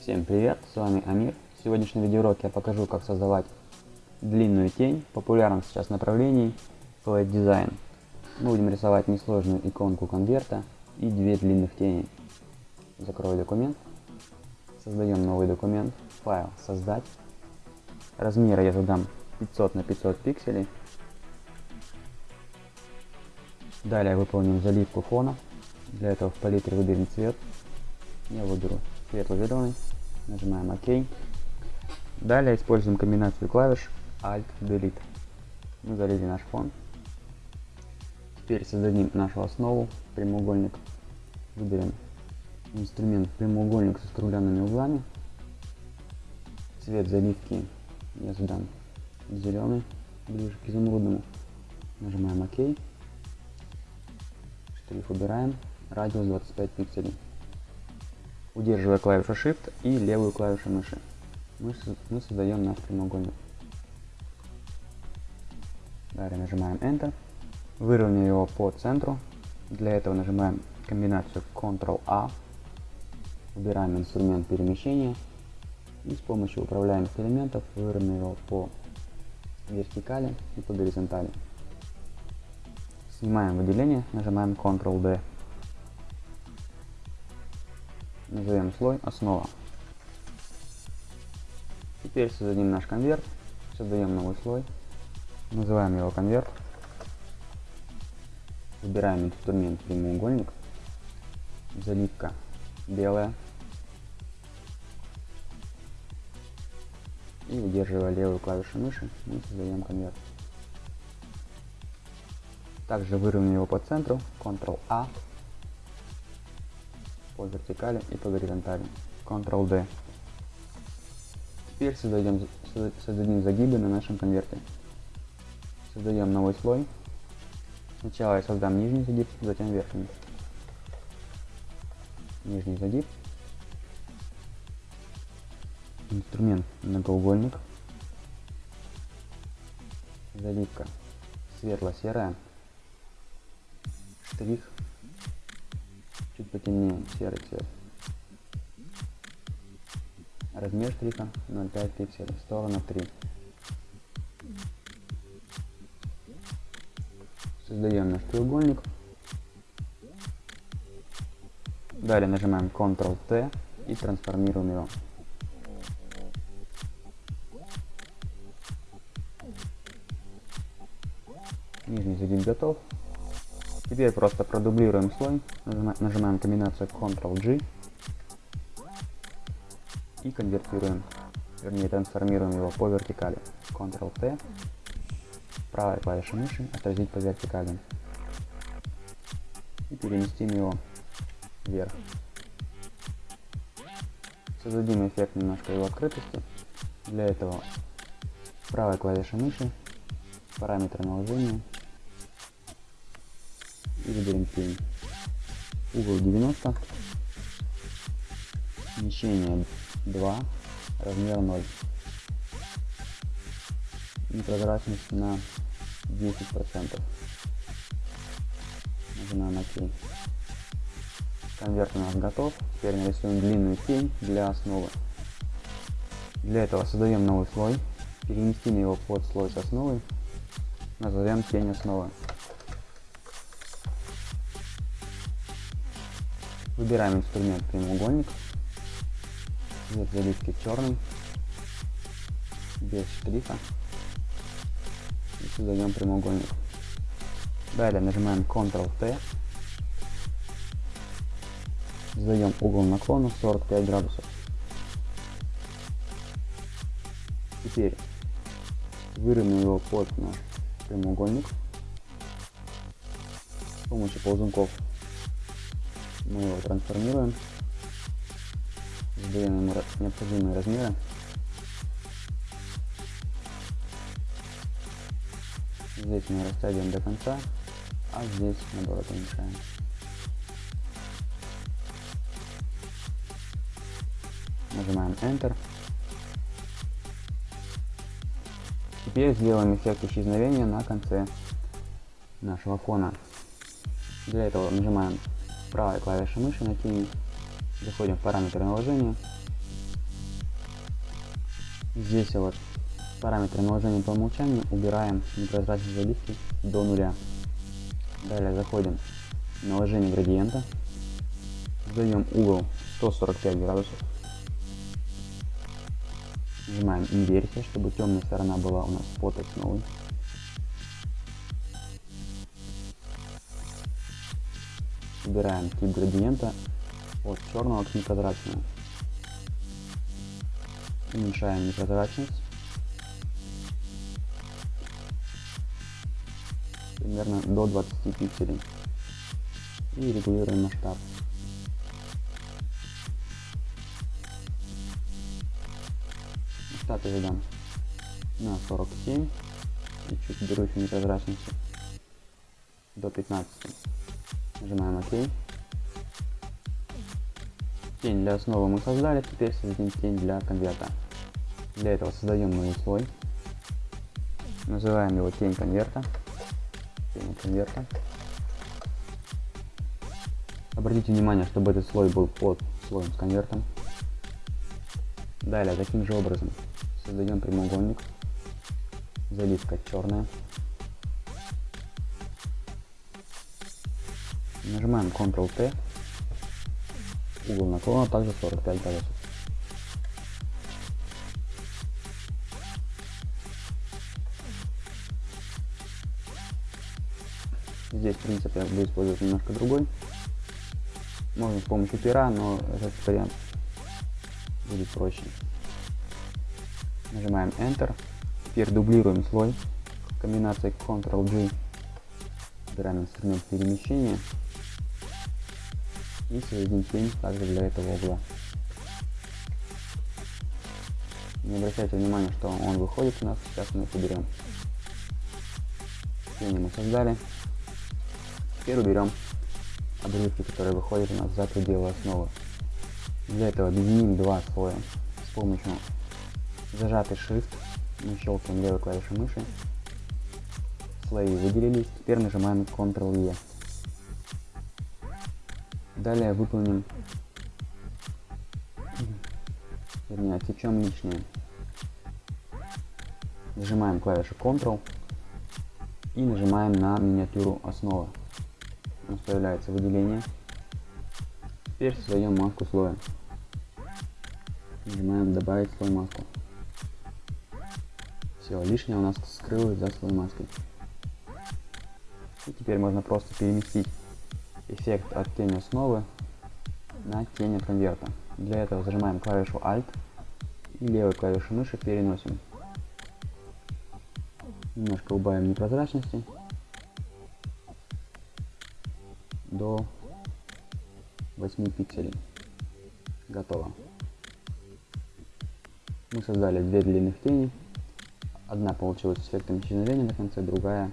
Всем привет, с вами Амир. В сегодняшнем видеоуроке я покажу, как создавать длинную тень в популярном сейчас направлении Flat Design. Мы будем рисовать несложную иконку конверта и две длинных тени. Закрою документ. Создаем новый документ. Файл создать. Размеры я задам 500 на 500 пикселей. Далее выполним заливку фона. Для этого в палитре выберем цвет. Я выберу светло-зеленый. Нажимаем ОК. Далее используем комбинацию клавиш Alt Delete. Мы залили наш фон. Теперь создадим нашу основу, прямоугольник. Выберем инструмент прямоугольник со скругленными углами. Цвет заливки я задам зеленый, ближе к изумрудному. Нажимаем ОК. Штрих убираем. Радиус 25 пикселей. Удерживая клавишу Shift и левую клавишу мыши, мы, мы создаем наш прямоугольник. Далее нажимаем Enter. Выровняем его по центру. Для этого нажимаем комбинацию Ctrl-A. Выбираем инструмент перемещения. И с помощью управляемых элементов выровняем его по вертикали и по горизонтали. Снимаем выделение, нажимаем Ctrl-D. Назовем слой основа. Теперь создадим наш конверт. Создаем новый слой. Называем его конверт. Выбираем инструмент прямоугольник. Заливка белая. И удерживая левую клавишу мыши, мы создаем конверт. Также выровняем его по центру. Ctrl-A по вертикали и по горизонтали. Ctrl-D. Теперь создаем, создадим загибы на нашем конверте. Создаем новый слой. Сначала я создам нижний загиб, затем верхний. Нижний загиб. Инструмент многоугольник. Заливка светло-серая. Штрих чуть потемнее серый цвет. Размер штриха 0,5 пикселей, сторона 3. Создаем наш треугольник. Далее нажимаем Ctrl-T и трансформируем его. Нижний загиб готов. Теперь просто продублируем слой, нажимаем комбинацию Ctrl-G и конвертируем, вернее трансформируем его по вертикали. Ctrl-T, правой клавишей мыши отразить по вертикали и переместим его вверх. Создадим эффект немножко его открытости. Для этого правой клавишей мыши параметры наложения выберем тень. Угол 90, смещение 2, размер 0. Непрозрачность на 10%. Нажимаем ОК. Конверт у нас готов. Теперь нарисуем длинную тень для основы. Для этого создаем новый слой. Переместим его под слой с основой. Назовем тень основы. Выбираем инструмент прямоугольник. Цвет заливки черный. Без штриха. И создаем прямоугольник. Далее нажимаем Ctrl-T. Задаем угол наклона 45 градусов. Теперь выровняем его под наш прямоугольник с помощью ползунков мы его трансформируем, задаем ему необходимые размеры. Здесь мы растягиваем до конца, а здесь наоборот уменьшаем. Нажимаем Enter. Теперь сделаем эффект исчезновения на конце нашего фона. Для этого нажимаем правой клавишей мыши на тени, заходим в параметры наложения, Здесь вот параметры наложения по умолчанию убираем непрозрачные заливки до нуля. Далее заходим в наложение градиента, задаем угол 145 градусов, нажимаем инверсия, чтобы темная сторона была у нас под основой. Выбираем тип градиента от черного к непрозрачному. Уменьшаем непрозрачность. Примерно до 20 пикселей. И регулируем масштаб. Масштаб я задам на 47 и чуть беру еще непрозрачности до 15. Нажимаем ОК. Тень для основы мы создали, теперь создадим тень для конверта. Для этого создаем новый слой. Называем его тень конверта. Тень конверта. Обратите внимание, чтобы этот слой был под слоем с конвертом. Далее, таким же образом создаем прямоугольник. Заливка черная. Нажимаем Ctrl-T Угол наклона также 45 градусов. Здесь принцип я буду использовать немножко другой. Можно с помощью пера, но этот вариант будет проще. Нажимаем Enter. Теперь дублируем слой. Комбинацией Ctrl-G. Выбираем инструмент перемещения и создадим тень также для этого угла. Не обращайте внимания, что он выходит у нас, сейчас мы их уберем. Тени мы создали. Теперь уберем обрывки, которые выходят у нас за пределы основы. Для этого объединим два слоя с помощью зажатый Shift. Мы щелкаем левой клавишей мыши. Слои выделились. Теперь нажимаем Ctrl-E. Далее выполним, вернее, отсечем лишнее. Нажимаем клавишу Ctrl и нажимаем на миниатюру основы. У нас появляется выделение. Теперь создаем маску слоя. Нажимаем добавить слой маску. Все, лишнее у нас скрылось за слой маской. И теперь можно просто переместить эффект от тени основы на тень от конверта. Для этого зажимаем клавишу Alt и левой клавишей мыши переносим. Немножко убавим непрозрачности до 8 пикселей. Готово. Мы создали две длинных тени. Одна получилась с эффектом исчезновения на конце, другая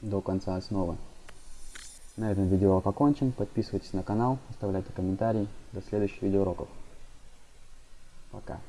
до конца основы. На этом видеоурок окончен. Подписывайтесь на канал, оставляйте комментарии. До следующих видеоуроков. Пока.